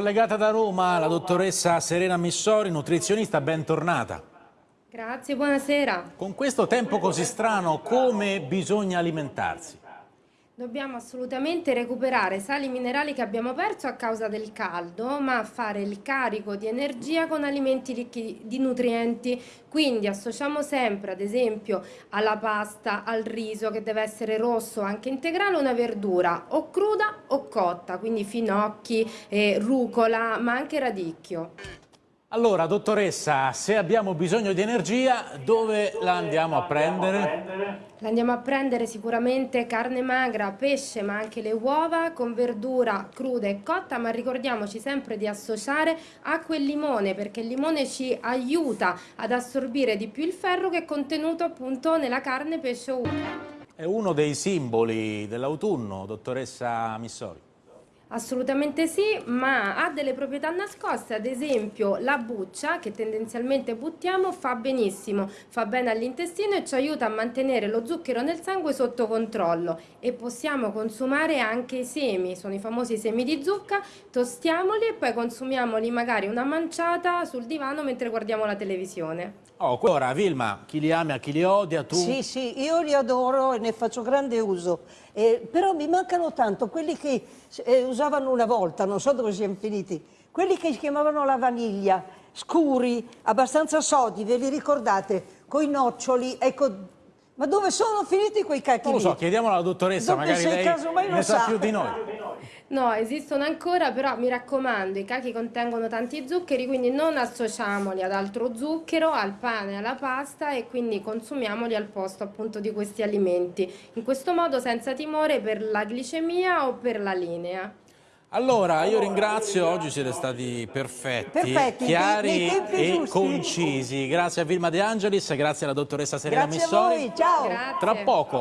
Collegata da Roma, la dottoressa Serena Missori, nutrizionista, bentornata. Grazie, buonasera. Con questo tempo così strano, come bisogna alimentarsi? Dobbiamo assolutamente recuperare sali minerali che abbiamo perso a causa del caldo, ma fare il carico di energia con alimenti ricchi di nutrienti. Quindi associamo sempre, ad esempio, alla pasta, al riso che deve essere rosso, anche integrale, una verdura o cruda o cotta, quindi finocchi, eh, rucola, ma anche radicchio. Allora, dottoressa, se abbiamo bisogno di energia, dove la andiamo a prendere? La andiamo a prendere sicuramente carne magra, pesce, ma anche le uova, con verdura cruda e cotta, ma ricordiamoci sempre di associare acqua e limone, perché il limone ci aiuta ad assorbire di più il ferro che è contenuto appunto nella carne, pesce o uova. È uno dei simboli dell'autunno, dottoressa Missori. Assolutamente sì, ma ha delle proprietà nascoste, ad esempio la buccia che tendenzialmente buttiamo fa benissimo, fa bene all'intestino e ci aiuta a mantenere lo zucchero nel sangue sotto controllo e possiamo consumare anche i semi, sono i famosi semi di zucca, tostiamoli e poi consumiamoli magari una manciata sul divano mentre guardiamo la televisione. Oh, ora Vilma, chi li ama, chi li odia, tu? Sì, sì, io li adoro e ne faccio grande uso, eh, però mi mancano tanto quelli che eh, usavano una volta, non so dove siamo finiti, quelli che si chiamavano la vaniglia, scuri, abbastanza sodi, ve li ricordate? Coi noccioli, ecco, ma dove sono finiti quei cacchi Non lo so, chiediamolo alla dottoressa, Dopo magari se lei casomai lo ne sa sa. più di noi. No, esistono ancora, però mi raccomando, i cachi contengono tanti zuccheri, quindi non associamoli ad altro zucchero, al pane, alla pasta e quindi consumiamoli al posto appunto di questi alimenti. In questo modo senza timore per la glicemia o per la linea. Allora, io ringrazio, oggi siete stati perfetti, Perfetti, chiari nei- nei tempi e giusti. concisi. Grazie a Vilma De Angelis, grazie alla dottoressa Serena Grazie a Missori. voi, ciao! Grazie. Tra poco